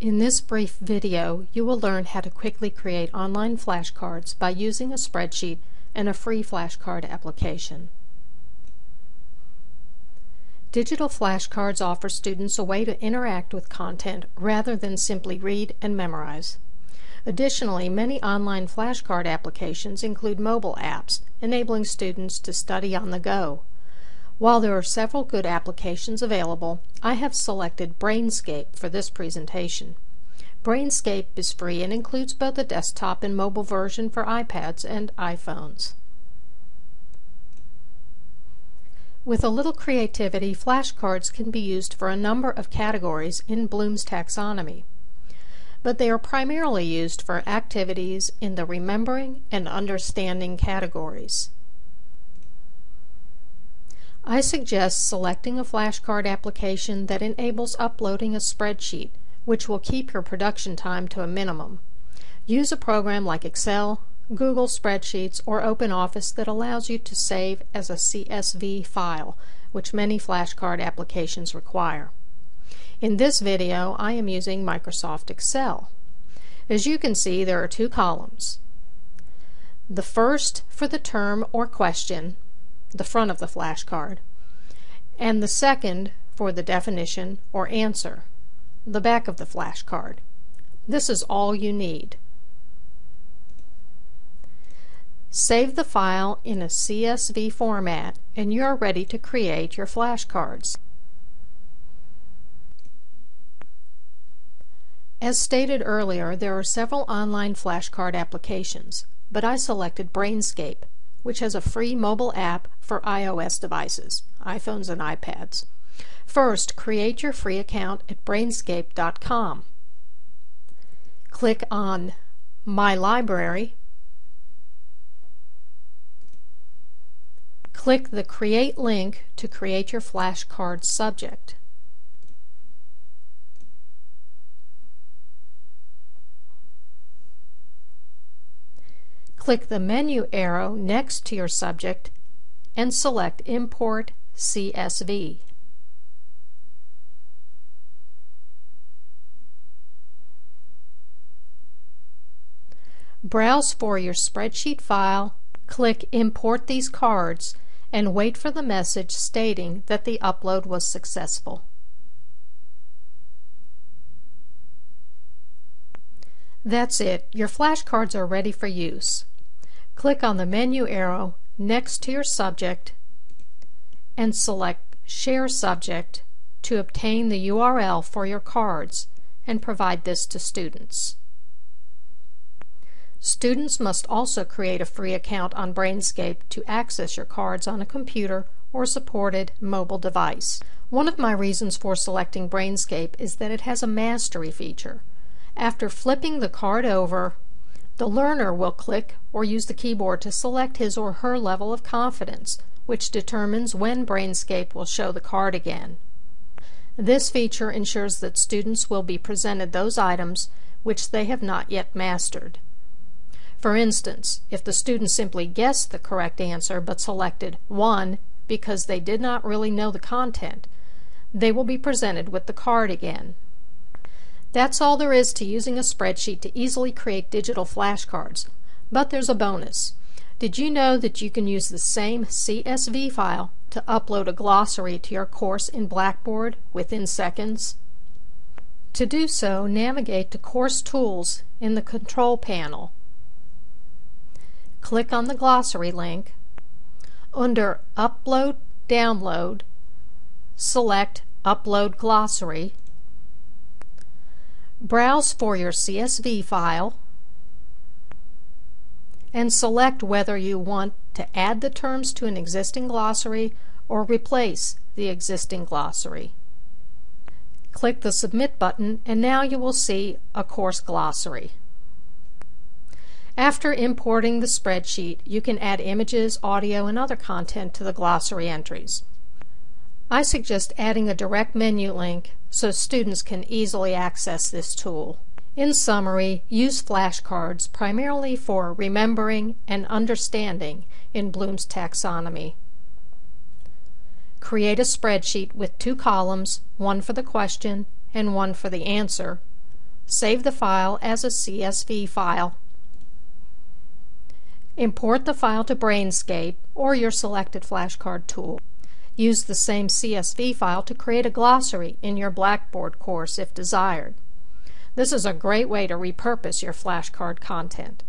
In this brief video, you will learn how to quickly create online flashcards by using a spreadsheet and a free flashcard application. Digital flashcards offer students a way to interact with content rather than simply read and memorize. Additionally, many online flashcard applications include mobile apps, enabling students to study on the go. While there are several good applications available, I have selected Brainscape for this presentation. Brainscape is free and includes both a desktop and mobile version for iPads and iPhones. With a little creativity, flashcards can be used for a number of categories in Bloom's taxonomy, but they are primarily used for activities in the remembering and understanding categories. I suggest selecting a flashcard application that enables uploading a spreadsheet, which will keep your production time to a minimum. Use a program like Excel, Google Spreadsheets, or OpenOffice that allows you to save as a CSV file, which many flashcard applications require. In this video, I am using Microsoft Excel. As you can see, there are two columns. The first for the term or question, the front of the flashcard, and the second for the definition or answer, the back of the flashcard. This is all you need. Save the file in a CSV format and you're ready to create your flashcards. As stated earlier, there are several online flashcard applications, but I selected Brainscape which has a free mobile app for iOS devices, iPhones and iPads. First, create your free account at brainscape.com. Click on My Library. Click the Create link to create your flashcard subject. Click the menu arrow next to your subject and select Import CSV. Browse for your spreadsheet file, click Import these cards, and wait for the message stating that the upload was successful. That's it. Your flashcards are ready for use. Click on the menu arrow next to your subject and select Share Subject to obtain the URL for your cards and provide this to students. Students must also create a free account on Brainscape to access your cards on a computer or supported mobile device. One of my reasons for selecting Brainscape is that it has a mastery feature. After flipping the card over, the learner will click or use the keyboard to select his or her level of confidence, which determines when Brainscape will show the card again. This feature ensures that students will be presented those items which they have not yet mastered. For instance, if the student simply guessed the correct answer but selected 1 because they did not really know the content, they will be presented with the card again. That's all there is to using a spreadsheet to easily create digital flashcards. But there's a bonus. Did you know that you can use the same CSV file to upload a glossary to your course in Blackboard within seconds? To do so, navigate to Course Tools in the Control panel. Click on the glossary link. Under Upload Download, select Upload Glossary Browse for your CSV file and select whether you want to add the terms to an existing glossary or replace the existing glossary. Click the Submit button and now you will see a course glossary. After importing the spreadsheet, you can add images, audio, and other content to the glossary entries. I suggest adding a direct menu link so students can easily access this tool. In summary, use flashcards primarily for remembering and understanding in Bloom's taxonomy. Create a spreadsheet with two columns, one for the question and one for the answer, Save the file as a CSV file. Import the file to Brainscape or your selected flashcard tool. Use the same CSV file to create a glossary in your Blackboard course if desired. This is a great way to repurpose your flashcard content.